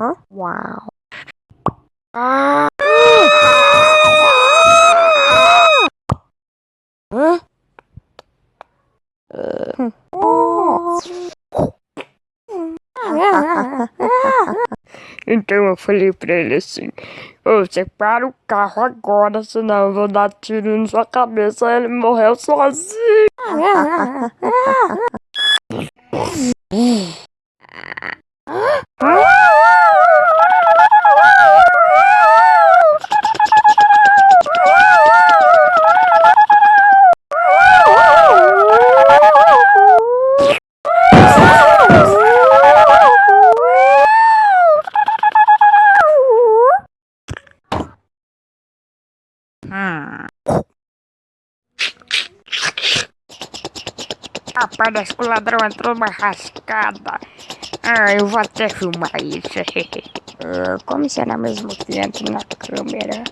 Hã? Uau. Ah! Hã? Então eu falei pra ele assim, você para o carro agora, senão eu vou dar tiro na sua cabeça. Ele morreu sozinho. Parece que o ladrão entrou numa rascada. Ah, eu vou até filmar isso. uh, como será mesmo que entra na câmera?